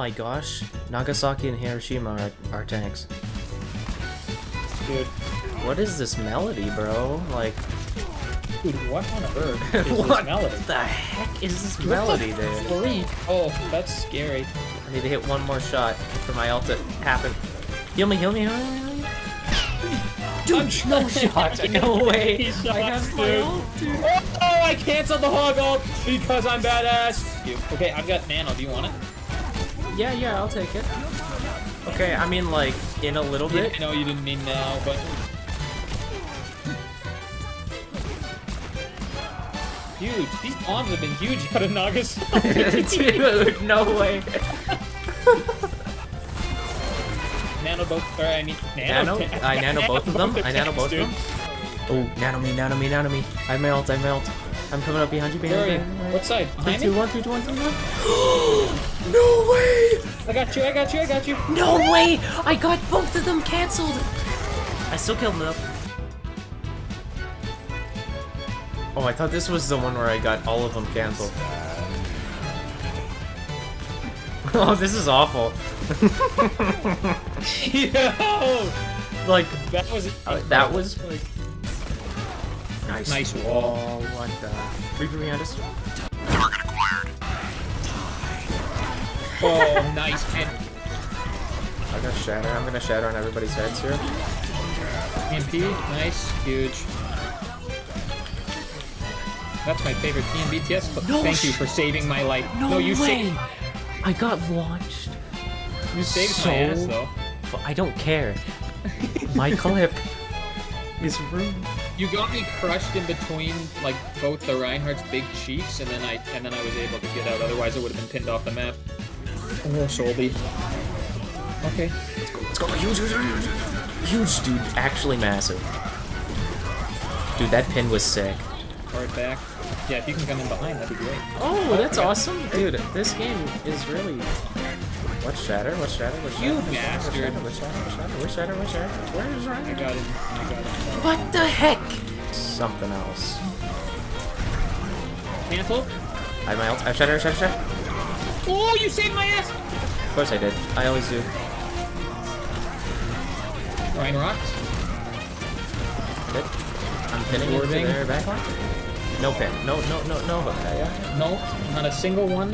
Oh my gosh. Nagasaki and Hiroshima are, are tanks. Dude, What is this melody, bro? Like, dude, what on earth is what this melody? the heck is this melody, dude? Freak. Oh, that's scary. I need to hit one more shot for my ult to happen. Heal me, heal me, heal me, heal me. Dude, no shot. No way. He shot, I have my ult, dude. Oh, I canceled the hog ult because I'm badass. Dude, okay, I've got nano. Do you want it? Yeah, yeah, I'll take it. Okay, I mean, like, in a little Yeah, bit. I know you didn't mean now, but Huge. these bombs have been huge out of Nagasaki. Dude, no way. nano both, or I mean, Nano? nano. I nano both of them. the I nano both of them. Oh, nano me, nano me, nano me. I have my ult, I have my ult. I'm coming up behind you, Where are you? you. What side? Three, Behind two, me? one, three, two, one, three, one. no way! I got you, I got you, I got you. No way! I got both of them canceled! I still killed them. Oh, I thought this was the one where I got all of them canceled. oh, this is awful. Yo! Like, That was uh, that was like... Nice, Nice wall. Oh, what the... Reaper behind us. Target acquired. Oh, nice pin. I got shatter. I'm gonna shatter on everybody's heads here. TMP, nice, huge. That's my favorite TMBTS. clip. No Thank you for saving my life. No, you way! saved I got launched. you saved So- my ass though. But I don't care. My clip is ruined. You got me crushed in between like both the Reinhardt's big cheeks, and then I and then I was able to get out. Otherwise, I would have been pinned off the map. Oh, Solby. Okay. Let's go. Let's go. Huge, huge, huge, huge, dude. Actually massive. Dude, that pin was sick. Hard back. Yeah, if you can come in behind, that'd be great. Oh, that's Okay. awesome, dude. This game is really. What's shatter? What's shatter? What's shatter? You What's shatter? bastard. What's shatter? What's shatter? What's shatter? What's shatter? Where's I got him. I got him. What the heck? Something else. Cancel. I have my ult. I have shatter. Shatter. Shatter. Oh, you saved my ass. Of course I did. I always do. Ryan rocks. Good. I'm pinning into Absorbing. their backline. No pin. No. No. No. No hook. Yeah, yeah. No, not a single one.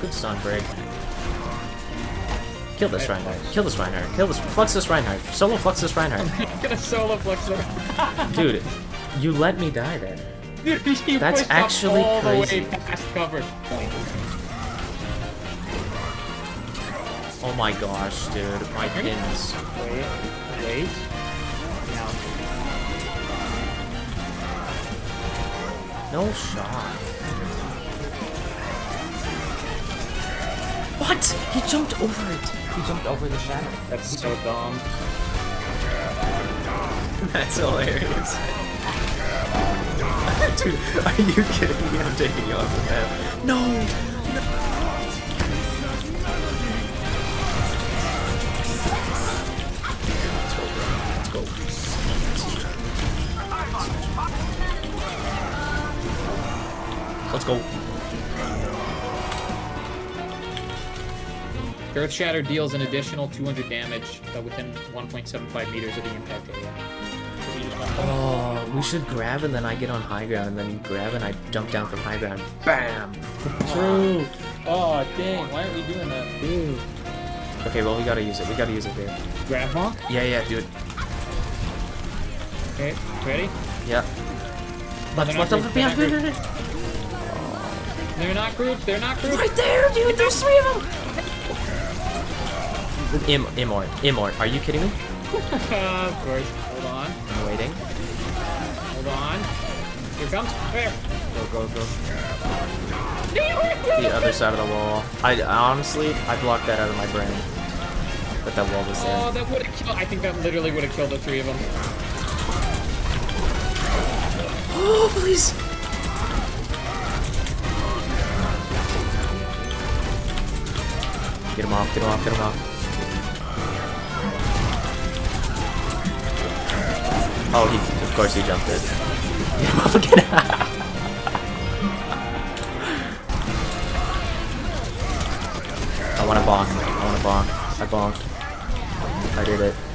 Good stun break. Kill this Reinhardt. Kill this Reinhardt. Kill this. Flux this Reinhardt. Solo flux this Reinhardt. I'm gonna solo her. Dude, you let me die there. Dude, That's actually all crazy. the way past cover. Oh my gosh, dude. My pins. Wait, wait. Now, No shot. What? He jumped over it. He jumped over the shadow. that's so dumb. That's hilarious. Dude, are you kidding me? I'm taking you off the map. No! Let's go, bro. Let's go. Let's go. Earth Shatter deals an additional 200 damage uh, within 1.75 meters of the impact area. So you just want- Oh, we should grab and then I get on high ground and then you grab and I jump down from high ground. Bam! True. Oh, dang. Why aren't we doing that? Dude. Okay, well we gotta use it. We gotta use it, dude. Grab Hawk? Yeah, yeah, dude. Okay, ready? Yeah. they're Left, not left, grouped, left, they're not behind, behind, behind. They're not grouped. They're not grouped. Right there, dude. There's three of them. Im, Immort, Immort. Are you kidding me? of course. Hold on. I'm waiting. Hold on. Here comes. There. Go, go, go. The other side of the wall. I honestly, I blocked that out of my brain. But that wall was there. Oh, that would have killed. I think that literally would have killed the three of them. Oh, please. Get him off, get him off, get him off. Oh, he, of course he jumped it. Get. I want to bonk. I want to bonk. I bonked. I did it.